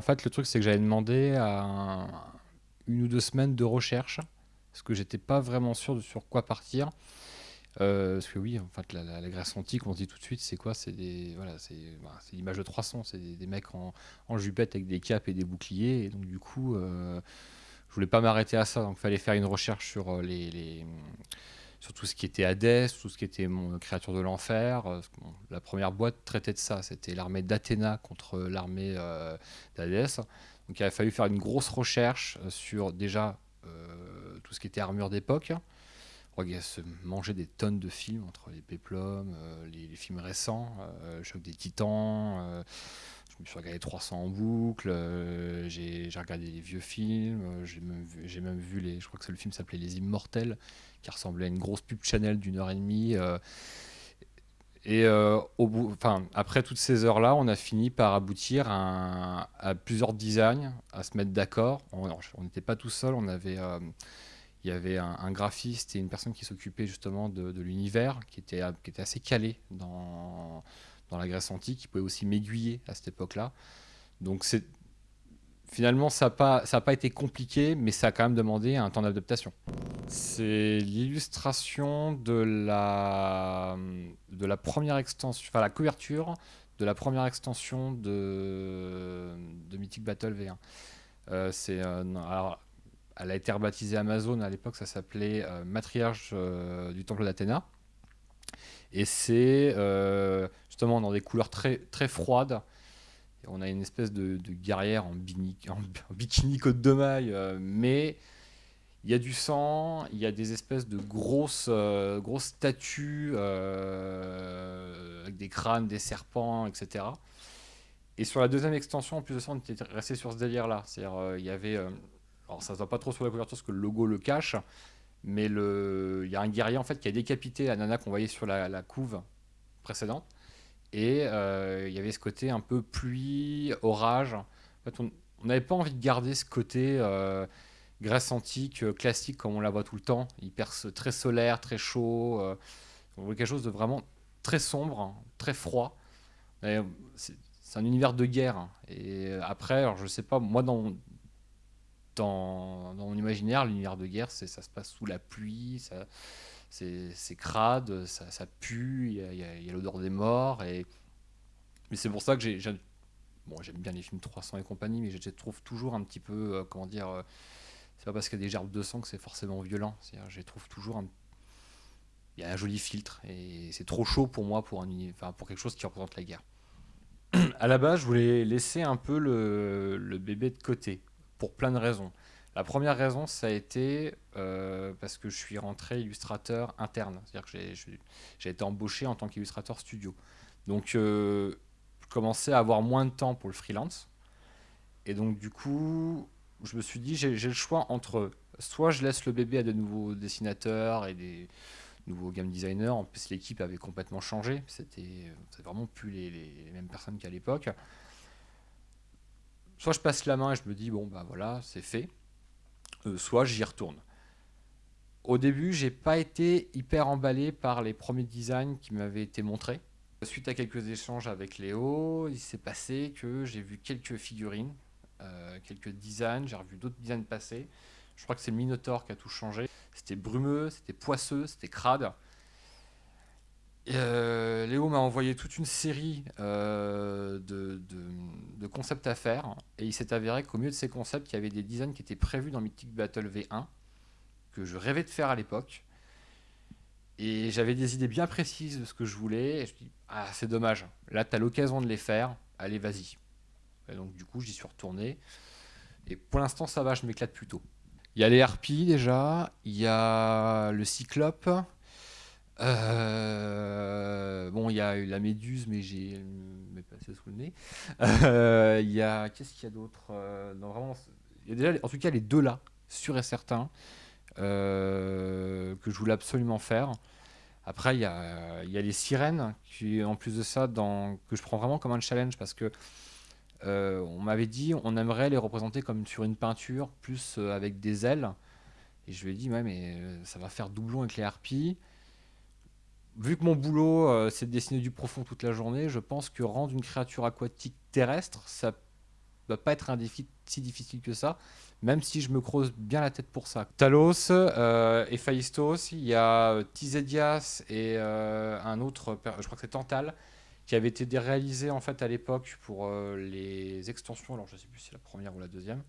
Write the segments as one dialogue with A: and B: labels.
A: fait, le truc, c'est que j'avais demandé à une ou deux semaines de recherche, parce que j'étais pas vraiment sûr de sur quoi partir. Euh, parce que oui, en fait, la, Grèce antique, on dit tout de suite, c'est quoi? C'est des, voilà, c'est, bah, l'image de 300, c'est des, mecs en, en, jupette avec des capes et des boucliers, et donc du coup, euh, je voulais pas m'arrêter à ça, donc il fallait faire une recherche sur euh, les, sur tout ce qui était Hadès, tout ce qui était mon créature de l'enfer. la première boîte traitait de ça, c'était l'armée d'Athéna contre l'armée d'Hadès. Donc il a fallu faire une grosse recherche sur déjà tout ce qui était armure d'époque qu'il a se manger des tonnes de films entre les péplums, euh, les, films récents, euh, Choc des Titans. Euh, je me suis regardé 300 en boucle. j'ai regardé les vieux films. j'ai même, vu les. Je crois que le film s'appelait Les Immortels, qui ressemblait à une grosse pub Chanel d'une heure et demie. Et au bout, enfin, après toutes ces heures-là, on a fini par aboutir à, plusieurs designs, à se mettre d'accord. On n'était pas tout seul, on avait il y avait un, graphiste et une personne qui s'occupait justement de, l'univers, qui était, qui était assez calé dans, dans la Grèce antique, qui pouvait aussi m'aiguiller à cette époque-là. Donc finalement, ça n'a pas, été compliqué, mais ça a quand même demandé un temps d'adaptation. C'est l'illustration de la, première extension, enfin la couverture de la première extension de, Mythic Battle V1. Euh, c'est alors elle a été rebaptisée Amazon, à l'époque ça s'appelait euh, Matriarche euh, du Temple d'Athéna. Et c'est euh, justement dans des couleurs très, très froides. On a une espèce de, guerrière en, bikini, côte de maille, mais il y a du sang, il y a des espèces de grosses, grosses statues avec des crânes, des serpents, etc. Et sur la deuxième extension, en plus de ça, on était resté sur ce délire-là. C'est-à-dire, y avait alors ça se voit pas trop sur la couverture parce que le logo le cache, mais il y a un guerrier en fait qui a décapité la nana qu'on voyait sur la, couve précédente. Et euh, il y avait ce côté un peu pluie, orage. En fait, on n'avait pas envie de garder ce côté euh, Grèce antique euh, classique comme on la voit tout le temps, hyper très solaire, très chaud. on voulait quelque chose de vraiment très sombre, très froid. C'est un univers de guerre. Et après, alors je sais pas, moi dans, mon imaginaire, l'univers de guerre, ça se passe sous la pluie, c'est crade, ça, pue, il y a, l'odeur des morts. Et... Mais c'est pour ça que j'ai. Bon, j'aime bien les films 300 et compagnie, mais je trouve toujours un petit peu. Euh, comment dire euh, C'est pas parce qu'il y a des gerbes de sang que c'est forcément violent. Je trouve toujours. Il y a un joli filtre, et c'est trop chaud pour moi pour, un, enfin, pour quelque chose qui représente la guerre. à la base, je voulais laisser un peu le bébé de côté pour plein de raisons. La première raison, ça a été euh, parce que je suis rentré illustrateur interne. C'est-à-dire que j'ai été embauché en tant qu'illustrateur studio. Donc, euh, je commençais à avoir moins de temps pour le freelance. Et donc, du coup, je me suis dit, j'ai le choix entre soit je laisse le bébé à de nouveaux dessinateurs et des nouveaux game designers. En plus, l'équipe avait complètement changé. C'était vraiment plus les, les mêmes personnes qu'à l'époque soit je passe la main et je me dis, bon, bah voilà, c'est fait, soit j'y retourne. Au début, j'ai pas été hyper emballé par les premiers designs qui m'avaient été montrés. Suite à quelques échanges avec Léo, il s'est passé que j'ai vu quelques figurines, euh, quelques designs, j'ai revu d'autres designs passer. Je crois que c'est le Minotaur qui a tout changé. C'était brumeux, c'était poisseux, c'était crade. Euh, Léo m'a envoyé toute une série euh, de, concepts à faire et il s'est avéré qu'au milieu de ces concepts, il y avait des designs qui étaient prévus dans Mythic Battle V1 que je rêvais de faire à l'époque. Et j'avais des idées bien précises de ce que je voulais. Et je dis, ah, c'est dommage. Là, tu as l'occasion de les faire. Allez, vas-y. Et donc, du coup, j'y suis retourné. Et pour l'instant, ça va, je m'éclate plutôt. Il y a les harpies déjà. Il y a le cyclope. Euh, bon, il y a eu la méduse, mais j'ai m'est passé sous le nez. Euh, il y a qu'est-ce qu'il y a d'autre euh, il y a déjà, en tout cas, les deux là, sûr et certain, que je voulais absolument faire. Après, il y a, y a les sirènes, qui, en plus de ça, que je prends vraiment comme un challenge parce que on m'avait dit on aimerait les représenter comme sur une peinture, plus avec des ailes. Et je lui ai dit, ouais, mais ça va faire doublon avec les harpies vu que mon boulot, euh, c'est de dessiner du profond toute la journée, je pense que rendre une créature aquatique terrestre, ça doit pas être un défi si difficile que ça, même si je me creuse bien la tête pour ça. Talos, euh, Héphaïstos, il y a euh, Tizedias et euh, un autre, je crois que c'est Tantal, qui avait été réalisé en fait à l'époque pour euh, les extensions, alors je sais plus si c'est la première ou la deuxième,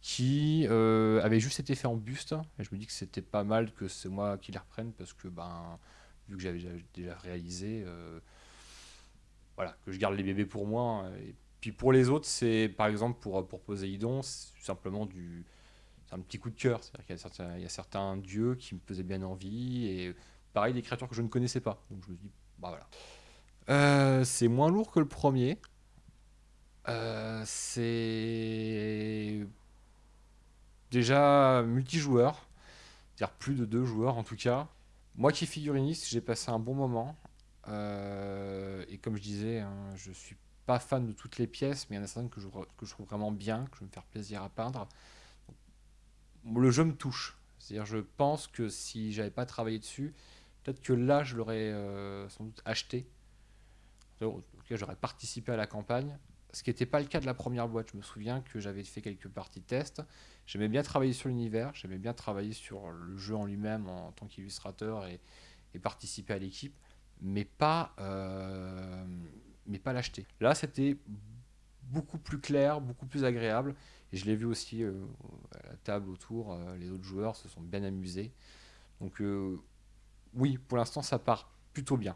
A: qui avait juste été fait en buste. Et je me dis que c'était pas mal que c'est moi qui les reprenne parce que ben vu que j'avais déjà- réalisé, euh, voilà, que je garde les bébés pour moi. Et puis pour les autres, c'est par exemple pour, pour Poséidon, c'est simplement du. Un petit coup de cœur. C'est-à-dire qu'il y il y a certains dieux qui me faisaient bien envie. Et pareil, des créatures que je ne connaissais pas. Donc je me dis, bah voilà. Euh, c'est moins lourd que le premier. Euh, c'est déjà multijoueur. C'est-à-dire plus de deux joueurs en tout cas. Moi qui figuriniste, j'ai passé un bon moment. Euh, et comme je disais, hein, je suis pas fan de toutes les pièces, mais il y en a certaines que je, que je trouve vraiment bien, que je vais me faire plaisir à peindre. Le jeu me touche. C'est-à-dire, je pense que si j'avais pas travaillé dessus, peut-être que là, je l'aurais euh, sans doute acheté. En tout cas, j'aurais participé à la campagne. Ce qui n'était pas le cas de la première boîte. Je me souviens que j'avais fait quelques parties de test. J'aimais bien travailler sur l'univers, j'aimais bien travailler sur le jeu en lui-même en tant qu'illustrateur et, participer à l'équipe, mais pas, euh, mais pas l'acheter. Là, c'était beaucoup plus clair, beaucoup plus agréable. Et je l'ai vu aussi euh, à la table autour, euh, les autres joueurs se sont bien amusés. Donc oui, pour l'instant, ça part plutôt bien.